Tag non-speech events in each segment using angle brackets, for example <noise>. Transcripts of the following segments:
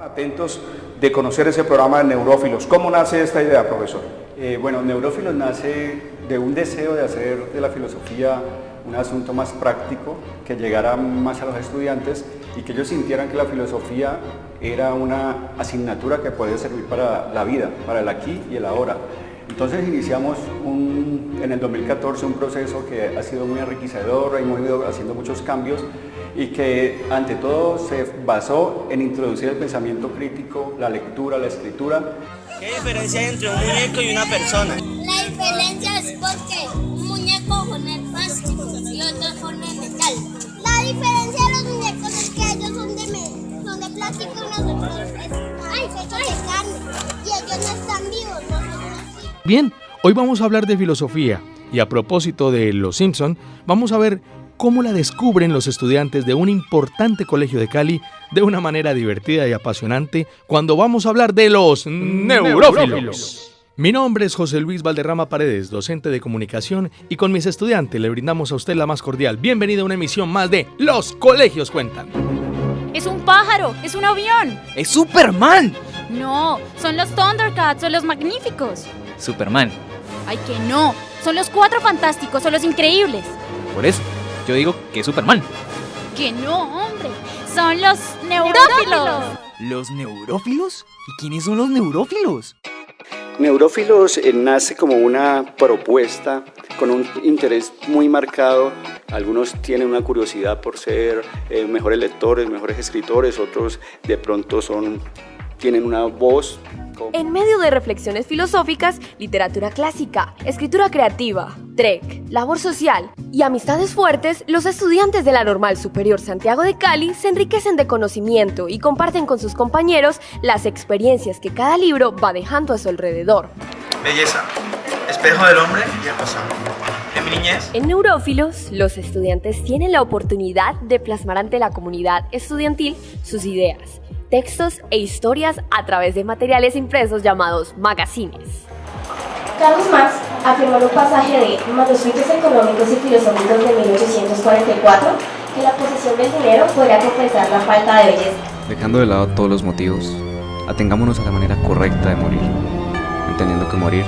Atentos de conocer ese programa de Neurófilos. ¿Cómo nace esta idea, profesor? Eh, bueno, Neurófilos nace de un deseo de hacer de la filosofía un asunto más práctico, que llegara más a los estudiantes y que ellos sintieran que la filosofía era una asignatura que podía servir para la vida, para el aquí y el ahora. Entonces iniciamos en el 2014 un proceso que ha sido muy enriquecedor, hemos ido haciendo muchos cambios y que ante todo se basó en introducir el pensamiento crítico, la lectura, la escritura. ¿Qué diferencia hay entre un muñeco y una persona? La diferencia es porque un muñeco con el plástico y otro con el metal. La diferencia de los muñecos es que ellos son de, son de plástico y nosotros es ay, de carne y ellos no están. Bien, hoy vamos a hablar de filosofía y a propósito de Los Simpson, vamos a ver cómo la descubren los estudiantes de un importante colegio de Cali de una manera divertida y apasionante cuando vamos a hablar de los neurófilos. Mi nombre es José Luis Valderrama Paredes, docente de comunicación, y con mis estudiantes le brindamos a usted la más cordial bienvenida a una emisión más de Los Colegios Cuentan. Es un pájaro, es un avión. ¡Es Superman! No, son los Thundercats o los Magníficos. Superman. Ay, que no, son los Cuatro Fantásticos o los Increíbles. Por eso, yo digo que es Superman. Que no, hombre, son los Neurófilos. ¿Los neurófilos? ¿Y quiénes son los neurófilos? Neurófilos eh, nace como una propuesta con un interés muy marcado. Algunos tienen una curiosidad por ser eh, mejores lectores, mejores escritores, otros de pronto son, tienen una voz. En medio de reflexiones filosóficas, literatura clásica, escritura creativa, trek, labor social y amistades fuertes, los estudiantes de la Normal Superior Santiago de Cali se enriquecen de conocimiento y comparten con sus compañeros las experiencias que cada libro va dejando a su alrededor. Belleza, espejo del hombre y niñez, En Neurófilos, los estudiantes tienen la oportunidad de plasmar ante la comunidad estudiantil sus ideas, textos e historias a través de materiales impresos llamados magazines. Carlos Marx afirmó en un pasaje de Manuscritos Económicos y Filosóficos de 1844 que la posesión del dinero podría compensar la falta de belleza. Dejando de lado todos los motivos, atengámonos a la manera correcta de morir, entendiendo que morir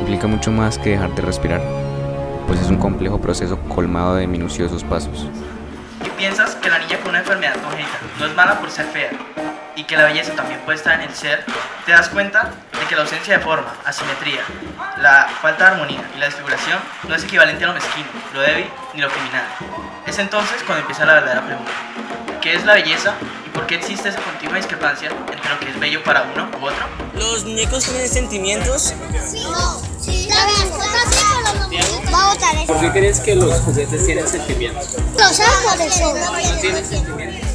implica mucho más que dejar de respirar, pues es un complejo proceso colmado de minuciosos pasos. ¿Qué piensas que la niña con una enfermedad congénita no es mala por ser fea? Y que la belleza también puede estar en el ser, te das cuenta de que la ausencia de forma, asimetría, la falta de armonía y la desfiguración no es equivalente a lo mezquino, lo débil ni lo criminal. Es entonces cuando empieza la verdadera pregunta. ¿Qué es la belleza y por qué existe esa continua discrepancia entre lo que es bello para uno u otro? ¿Los muñecos tienen sentimientos? Sí, no, ¿Por qué crees que los juguetes tienen sentimientos? Los árboles no tienen sentimientos.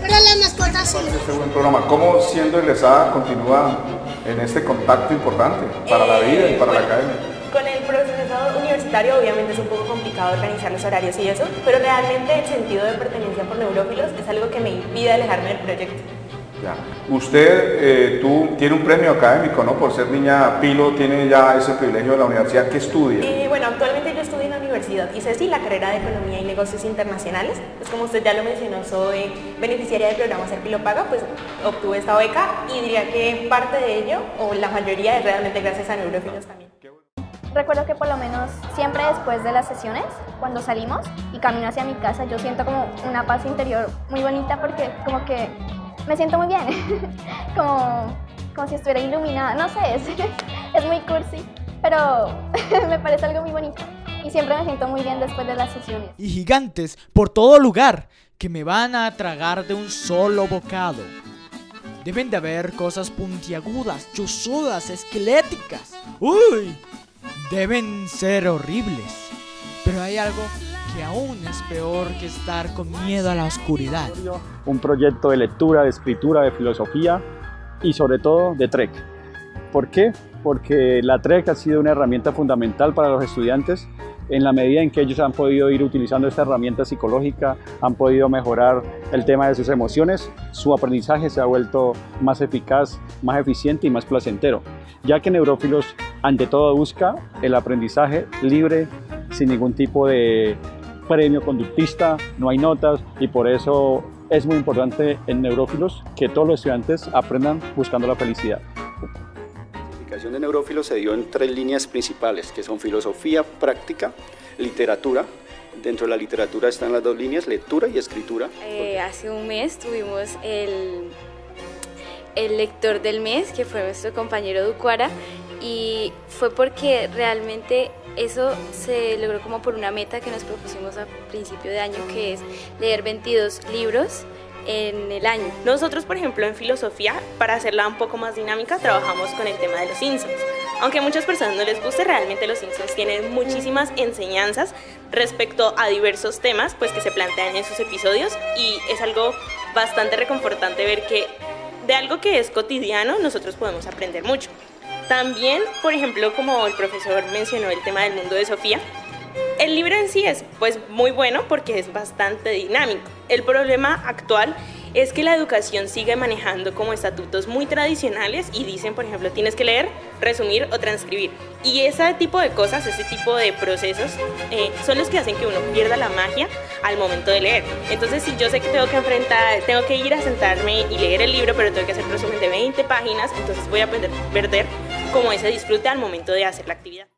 Pero las mascotas sí. Este buen programa. ¿Cómo siendo egresada continúa en este contacto importante para la vida y para la academia? Con el proceso universitario obviamente es un poco complicado organizar los horarios y eso, pero realmente el sentido de pertenencia por neurófilos es algo que me impide alejarme del proyecto. Ya. Usted, eh, tú, tiene un premio académico, ¿no? Por ser niña Pilo, tiene ya ese privilegio de la universidad. ¿Qué estudia? Y bueno, actualmente yo estudio en la universidad, hice sí la carrera de Economía y Negocios Internacionales, pues como usted ya lo mencionó, soy beneficiaria del programa Ser Pilo Paga, pues obtuve esta beca y diría que parte de ello, o la mayoría, es realmente gracias a neurófilos también. Recuerdo que por lo menos siempre después de las sesiones, cuando salimos y camino hacia mi casa, yo siento como una paz interior muy bonita porque como que me siento muy bien, <laughs> como, como si estuviera iluminada, no sé, es, <laughs> es muy cursi, pero <laughs> me parece algo muy bonito y siempre me siento muy bien después de las sesiones. y gigantes por todo lugar que me van a tragar de un solo bocado. Deben de haber cosas puntiagudas, chuzudas, esqueléticas. ¡Uy! Deben ser horribles. Pero hay algo que aún es peor que estar con miedo a la oscuridad. un proyecto de lectura, de escritura, de filosofía y sobre todo de TREC. ¿Por qué? Porque la TREC ha sido una herramienta fundamental para los estudiantes en la medida en que ellos han podido ir utilizando esta herramienta psicológica, han podido mejorar el tema de sus emociones, su aprendizaje se ha vuelto más eficaz, más eficiente y más placentero, ya que Neurófilos ante todo busca el aprendizaje libre, sin ningún tipo de premio conductista, no hay notas y por eso es muy importante en Neurófilos que todos los estudiantes aprendan buscando la felicidad. La clasificación de Neurófilos se dio en tres líneas principales, que son filosofía, práctica, literatura. Dentro de la literatura están las dos líneas, lectura y escritura. Eh, hace un mes tuvimos el, el lector del mes, que fue nuestro compañero Ducuara, y fue porque realmente eso se logró como por una meta que nos propusimos a principio de año, que es leer 22 libros en el año. Nosotros, por ejemplo, en filosofía, para hacerla un poco más dinámica, trabajamos con el tema de los Simpsons. Aunque a muchas personas no les guste, realmente los Simpsons tienen muchísimas enseñanzas respecto a diversos temas pues, que se plantean en sus episodios y es algo bastante reconfortante ver que de algo que es cotidiano nosotros podemos aprender mucho. También, por ejemplo, como el profesor mencionó el tema del mundo de Sofía, el libro en sí es pues muy bueno porque es bastante dinámico. El problema actual es que la educación sigue manejando como estatutos muy tradicionales y dicen, por ejemplo, tienes que leer, resumir o transcribir. Y ese tipo de cosas, ese tipo de procesos eh, son los que hacen que uno pierda la magia al momento de leer. Entonces, si yo sé que tengo que enfrentar, tengo que ir a sentarme y leer el libro, pero tengo que hacer resumen de 20 páginas, entonces voy a perder como ese disfrute al momento de hacer la actividad.